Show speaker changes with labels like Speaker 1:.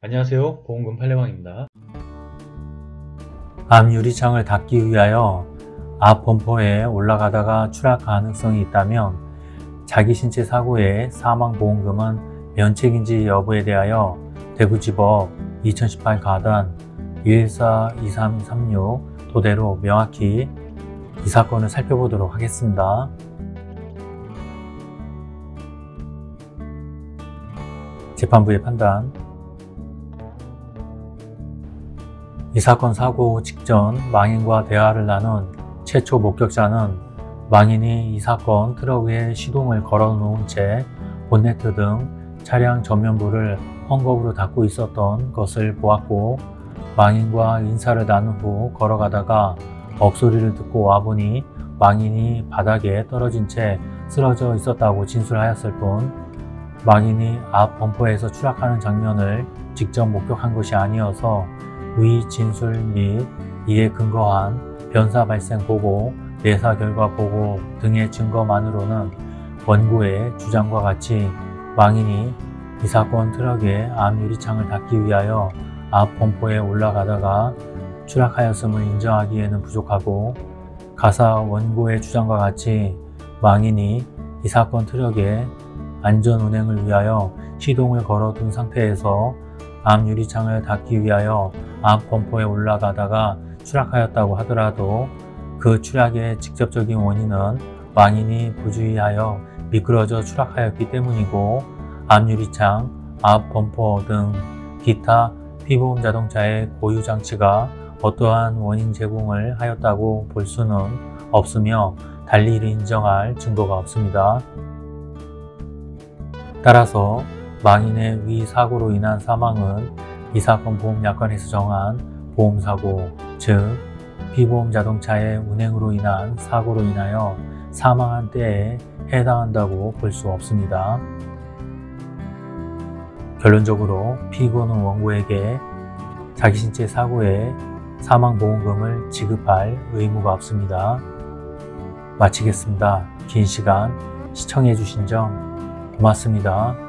Speaker 1: 안녕하세요. 보험금 팔례방입니다.
Speaker 2: 앞 유리창을 닫기 위하여 앞 범퍼에 올라가다가 추락 가능성이 있다면 자기 신체 사고의 사망보험금은 면책인지 여부에 대하여 대구지법 2018 가단 1142336 토대로 명확히 이 사건을 살펴보도록 하겠습니다. 재판부의 판단 이 사건 사고 직전 망인과 대화를 나눈 최초 목격자는 망인이 이 사건 트럭 위에 시동을 걸어 놓은 채 본네트 등 차량 전면부를 헝겊으로 닫고 있었던 것을 보았고 망인과 인사를 나눈 후 걸어가다가 억소리를 듣고 와보니 망인이 바닥에 떨어진 채 쓰러져 있었다고 진술하였을 뿐 망인이 앞 범퍼에서 추락하는 장면을 직접 목격한 것이 아니어서 위 진술 및 이에 근거한 변사 발생 보고, 내사 결과 보고 등의 증거만으로는 원고의 주장과 같이 망인이 이 사건 트럭의 앞 유리창을 닫기 위하여 앞 범퍼에 올라가다가 추락하였음을 인정하기에는 부족하고 가사 원고의 주장과 같이 망인이 이 사건 트럭의 안전 운행을 위하여 시동을 걸어둔 상태에서 앞 유리창을 닫기 위하여 앞 범퍼에 올라가다가 추락하였다고 하더라도 그 추락의 직접적인 원인은 망인이 부주의하여 미끄러져 추락하였기 때문이고 앞 유리창, 앞 범퍼 등 기타 피보험 자동차의 고유 장치가 어떠한 원인 제공을 하였다고 볼 수는 없으며 달리 이를 인정할 증거가 없습니다. 따라서 망인의 위 사고로 인한 사망은 이 사건 보험약관에서 정한 보험사고, 즉 피보험 자동차의 운행으로 인한 사고로 인하여 사망한 때에 해당한다고 볼 수 없습니다. 결론적으로 피고는 원고에게 자기 신체 사고의 사망보험금을 지급할 의무가 없습니다. 마치겠습니다. 긴 시간 시청해 주신 점 고맙습니다.